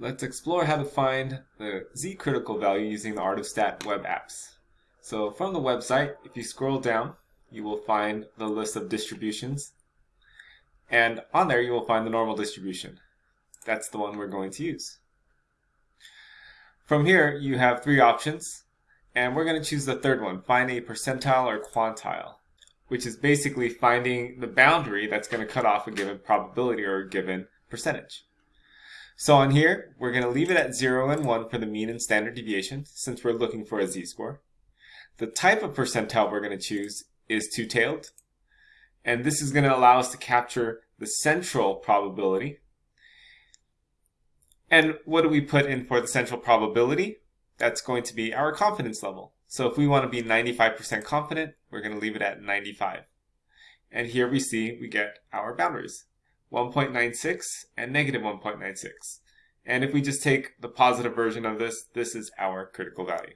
Let's explore how to find the z-critical value using the Art of Stat web apps. So from the website, if you scroll down, you will find the list of distributions. And on there, you will find the normal distribution. That's the one we're going to use. From here, you have three options, and we're going to choose the third one, find a percentile or quantile, which is basically finding the boundary that's going to cut off a given probability or a given percentage. So on here, we're going to leave it at 0 and 1 for the mean and standard deviation, since we're looking for a z-score. The type of percentile we're going to choose is two-tailed, and this is going to allow us to capture the central probability. And what do we put in for the central probability? That's going to be our confidence level. So if we want to be 95% confident, we're going to leave it at 95. And here we see we get our boundaries. 1.96 and negative 1.96. And if we just take the positive version of this, this is our critical value.